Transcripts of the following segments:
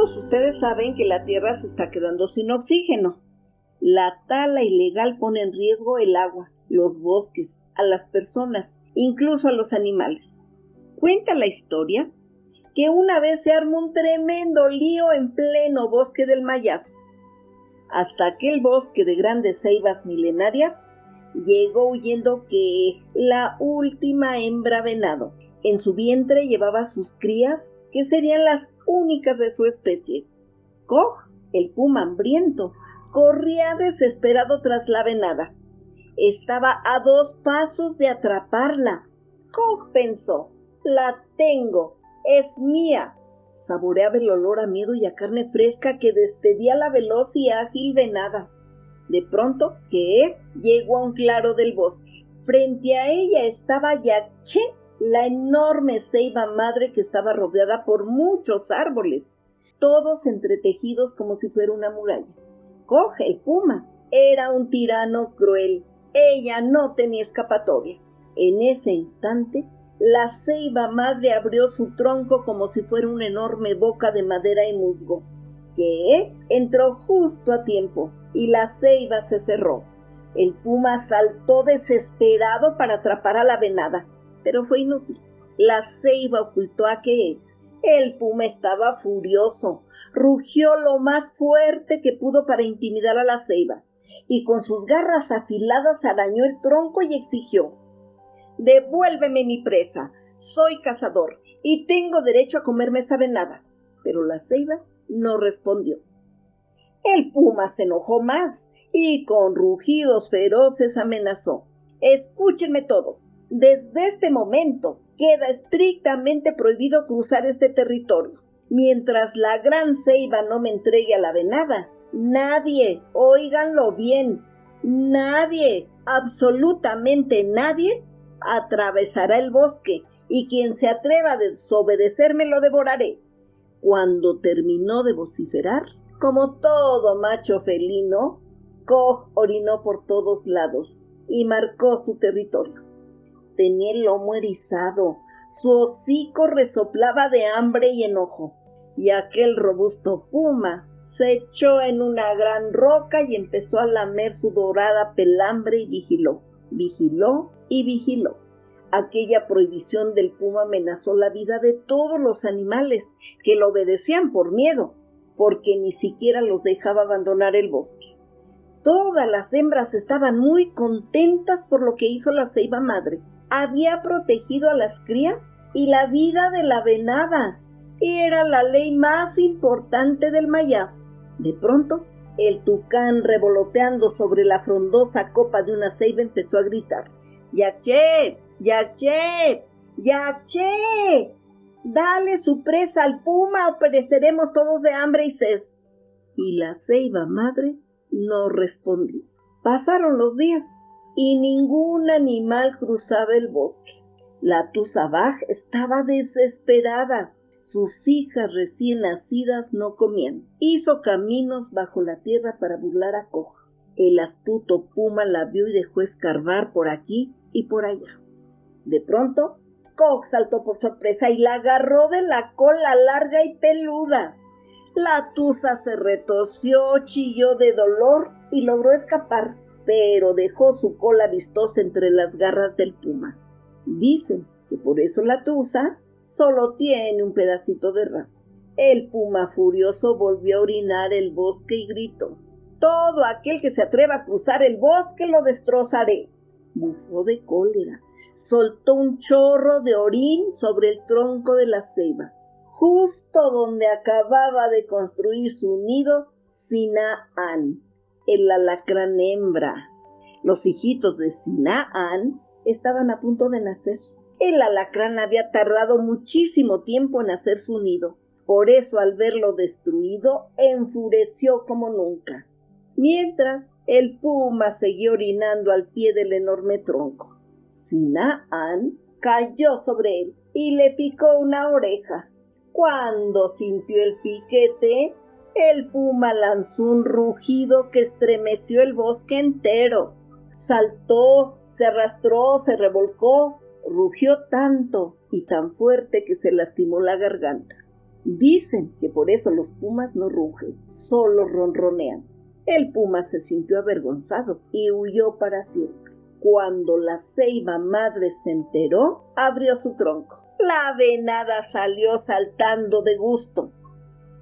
Todos ustedes saben que la Tierra se está quedando sin oxígeno. La tala ilegal pone en riesgo el agua, los bosques, a las personas, incluso a los animales. Cuenta la historia que una vez se armó un tremendo lío en pleno bosque del Mayab. Hasta aquel bosque de grandes ceibas milenarias llegó huyendo que la última hembra venado. En su vientre llevaba sus crías, que serían las únicas de su especie. Koch, el puma hambriento, corría desesperado tras la venada. Estaba a dos pasos de atraparla. Koch pensó, la tengo, es mía. Saboreaba el olor a miedo y a carne fresca que despedía la veloz y ágil venada. De pronto, que llegó a un claro del bosque. Frente a ella estaba Yaché, la enorme ceiba madre que estaba rodeada por muchos árboles, todos entretejidos como si fuera una muralla. Coge el puma. Era un tirano cruel. Ella no tenía escapatoria. En ese instante, la ceiba madre abrió su tronco como si fuera una enorme boca de madera y musgo, que entró justo a tiempo y la ceiba se cerró. El puma saltó desesperado para atrapar a la venada, pero fue inútil. La ceiba ocultó a que el puma estaba furioso, rugió lo más fuerte que pudo para intimidar a la ceiba, y con sus garras afiladas arañó el tronco y exigió Devuélveme mi presa. Soy cazador y tengo derecho a comerme esa venada. Pero la ceiba no respondió. El puma se enojó más y con rugidos feroces amenazó. Escúchenme todos. Desde este momento queda estrictamente prohibido cruzar este territorio. Mientras la gran ceiba no me entregue a la venada, nadie, óiganlo bien, nadie, absolutamente nadie, atravesará el bosque y quien se atreva a desobedecerme lo devoraré. Cuando terminó de vociferar, como todo macho felino, Koch orinó por todos lados y marcó su territorio. Tenía el lomo erizado, su hocico resoplaba de hambre y enojo, y aquel robusto puma se echó en una gran roca y empezó a lamer su dorada pelambre y vigiló, vigiló y vigiló. Aquella prohibición del puma amenazó la vida de todos los animales que lo obedecían por miedo, porque ni siquiera los dejaba abandonar el bosque. Todas las hembras estaban muy contentas por lo que hizo la ceiba madre. Había protegido a las crías y la vida de la venada. Era la ley más importante del Mayaf. De pronto, el tucán revoloteando sobre la frondosa copa de una ceiba empezó a gritar. ¡Yaché! ¡Yaché! ¡Yaché! Dale su presa al puma o pereceremos todos de hambre y sed. Y la ceiba madre no respondió. Pasaron los días y ningún animal cruzaba el bosque. La Tuzabaj estaba desesperada. Sus hijas recién nacidas no comían. Hizo caminos bajo la tierra para burlar a Coja. El astuto puma la vio y dejó escarbar por aquí y por allá. De pronto, Koch saltó por sorpresa y la agarró de la cola larga y peluda. La tusa se retorció, chilló de dolor y logró escapar, pero dejó su cola vistosa entre las garras del puma. Dicen que por eso la tusa solo tiene un pedacito de rabo. El puma furioso volvió a orinar el bosque y gritó: Todo aquel que se atreva a cruzar el bosque lo destrozaré. Bufó de cólera, soltó un chorro de orín sobre el tronco de la ceiba justo donde acababa de construir su nido Sinaán, el alacrán hembra. Los hijitos de Sinaán estaban a punto de nacer. El alacrán había tardado muchísimo tiempo en hacer su nido. Por eso al verlo destruido, enfureció como nunca. Mientras, el puma seguía orinando al pie del enorme tronco. Sinaán cayó sobre él y le picó una oreja. Cuando sintió el piquete, el puma lanzó un rugido que estremeció el bosque entero. Saltó, se arrastró, se revolcó, rugió tanto y tan fuerte que se lastimó la garganta. Dicen que por eso los pumas no rugen, solo ronronean. El puma se sintió avergonzado y huyó para siempre. Cuando la ceiba madre se enteró, abrió su tronco. La venada salió saltando de gusto.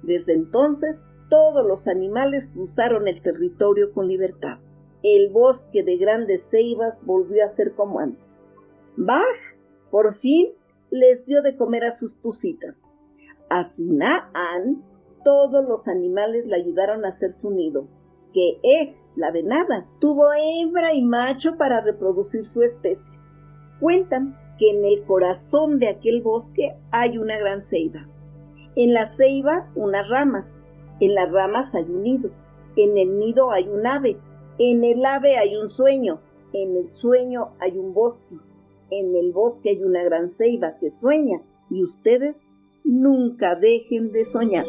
Desde entonces, todos los animales cruzaron el territorio con libertad. El bosque de grandes ceibas volvió a ser como antes. Bach, por fin, les dio de comer a sus tucitas. A Sinaan, todos los animales le ayudaron a hacer su nido. Que Ej, la venada, tuvo hembra y macho para reproducir su especie. Cuentan que en el corazón de aquel bosque hay una gran ceiba. En la ceiba, unas ramas. En las ramas hay un nido. En el nido hay un ave. En el ave hay un sueño. En el sueño hay un bosque. En el bosque hay una gran ceiba que sueña. Y ustedes nunca dejen de soñar.